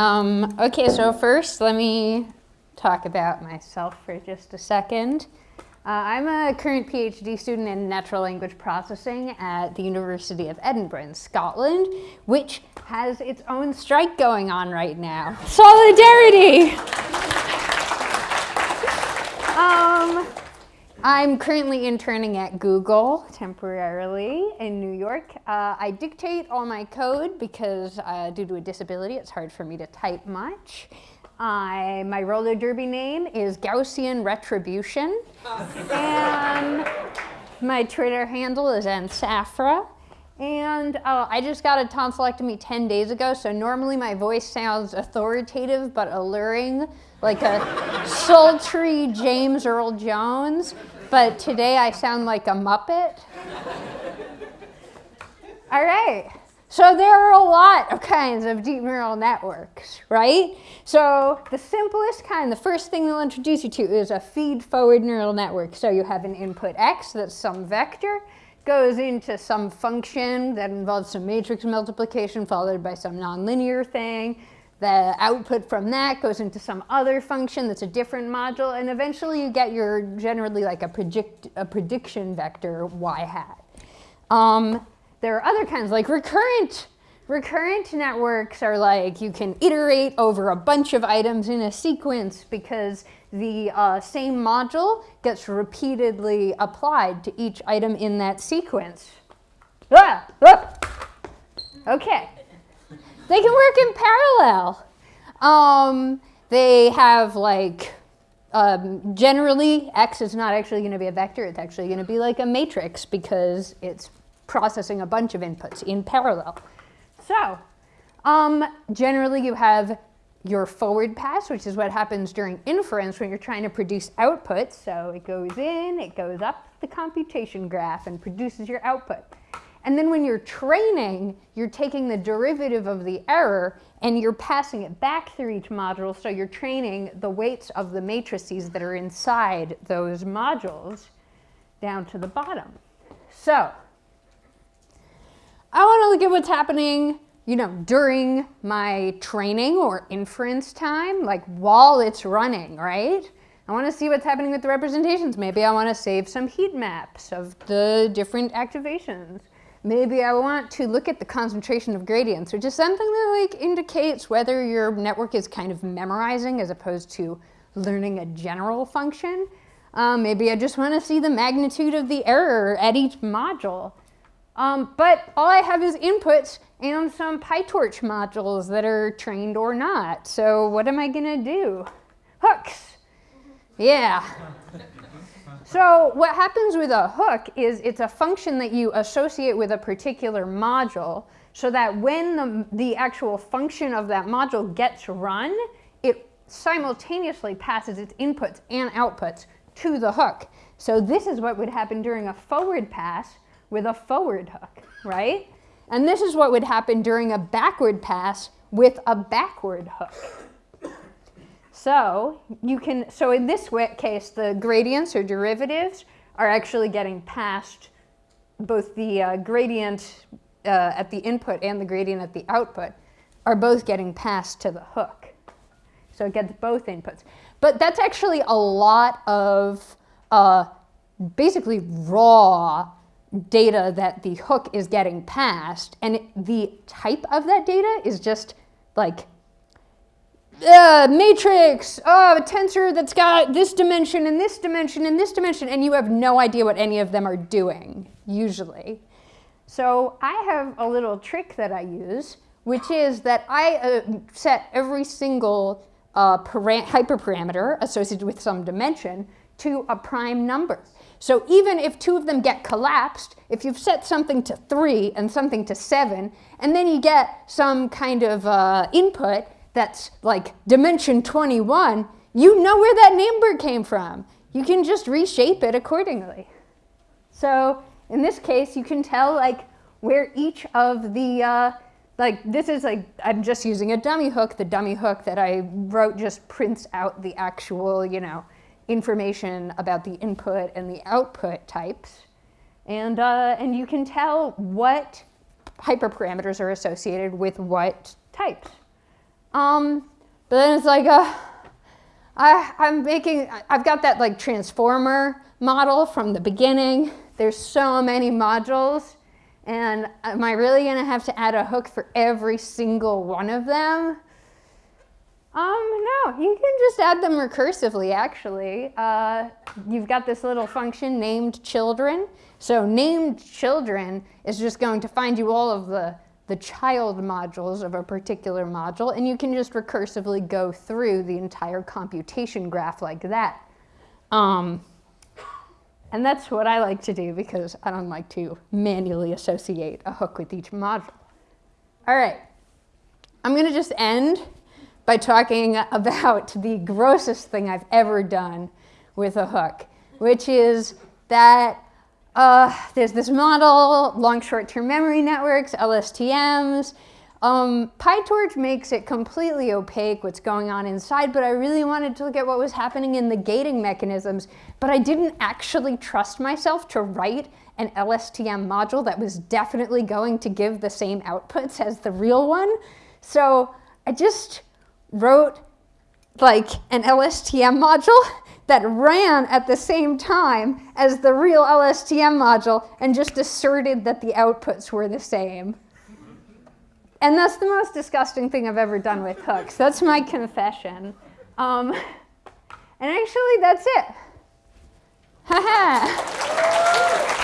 Um, okay, so first let me talk about myself for just a second. Uh, I'm a current PhD student in natural language processing at the University of Edinburgh in Scotland, which has its own strike going on right now. Solidarity! um, I'm currently interning at Google temporarily in New York. Uh, I dictate all my code because uh, due to a disability, it's hard for me to type much. I, my roller derby name is Gaussian Retribution. and my Twitter handle is nsaphra. And uh, I just got a tonsillectomy 10 days ago, so normally my voice sounds authoritative but alluring, like a sultry James Earl Jones. But today I sound like a Muppet. All right. So there are a lot of kinds of deep neural networks, right? So the simplest kind, the first thing they'll introduce you to is a feed-forward neural network. So you have an input x that's some vector, goes into some function that involves some matrix multiplication followed by some nonlinear thing. The output from that goes into some other function that's a different module, and eventually you get your generally like a, predict, a prediction vector y hat. Um, there are other kinds, like recurrent. Recurrent networks are like you can iterate over a bunch of items in a sequence because the uh, same module gets repeatedly applied to each item in that sequence. Ah, ah. Okay. They can work in parallel. Um, they have like, um, generally, X is not actually going to be a vector. It's actually going to be like a matrix because it's processing a bunch of inputs in parallel. So um, generally you have your forward pass, which is what happens during inference when you're trying to produce outputs. So it goes in, it goes up the computation graph and produces your output. And then when you're training, you're taking the derivative of the error and you're passing it back through each module. So you're training the weights of the matrices that are inside those modules down to the bottom. So I want to look at what's happening, you know, during my training or inference time, like while it's running, right? I want to see what's happening with the representations. Maybe I want to save some heat maps of the different activations. Maybe I want to look at the concentration of gradients, which is something that like indicates whether your network is kind of memorizing as opposed to learning a general function. Um, maybe I just want to see the magnitude of the error at each module. Um, but all I have is inputs and some PyTorch modules that are trained or not. So what am I going to do? Hooks. Yeah. So what happens with a hook is it's a function that you associate with a particular module so that when the, the actual function of that module gets run, it simultaneously passes its inputs and outputs to the hook. So this is what would happen during a forward pass with a forward hook, right? And this is what would happen during a backward pass with a backward hook. So you can, so in this case, the gradients or derivatives are actually getting passed both the uh, gradient uh, at the input and the gradient at the output are both getting passed to the hook. So it gets both inputs. But that's actually a lot of uh, basically raw data that the hook is getting passed, and the type of that data is just like uh, matrix, oh, a tensor that's got this dimension and this dimension and this dimension, and you have no idea what any of them are doing, usually. So I have a little trick that I use, which is that I uh, set every single uh, hyperparameter associated with some dimension to a prime number. So even if two of them get collapsed, if you've set something to 3 and something to 7, and then you get some kind of uh, input that's like dimension 21, you know where that number came from. You can just reshape it accordingly. So in this case, you can tell like where each of the, uh, like this is like, I'm just using a dummy hook. The dummy hook that I wrote just prints out the actual, you know, information about the input and the output types. And, uh, and you can tell what hyperparameters are associated with what types. Um, but then it's like, uh, I, I'm making, I've got that like transformer model from the beginning. There's so many modules. And am I really going to have to add a hook for every single one of them? Um, no, you can just add them recursively, actually. Uh, you've got this little function named children. So named children is just going to find you all of the, the child modules of a particular module, and you can just recursively go through the entire computation graph like that. Um, and that's what I like to do because I don't like to manually associate a hook with each module. All right, I'm gonna just end by talking about the grossest thing I've ever done with a hook, which is that uh, there's this model, long short-term memory networks, LSTMs. Um, PyTorch makes it completely opaque what's going on inside, but I really wanted to look at what was happening in the gating mechanisms, but I didn't actually trust myself to write an LSTM module that was definitely going to give the same outputs as the real one. So I just wrote like an LSTM module that ran at the same time as the real LSTM module and just asserted that the outputs were the same. And that's the most disgusting thing I've ever done with hooks. That's my confession. Um, and actually, that's it. Ha ha.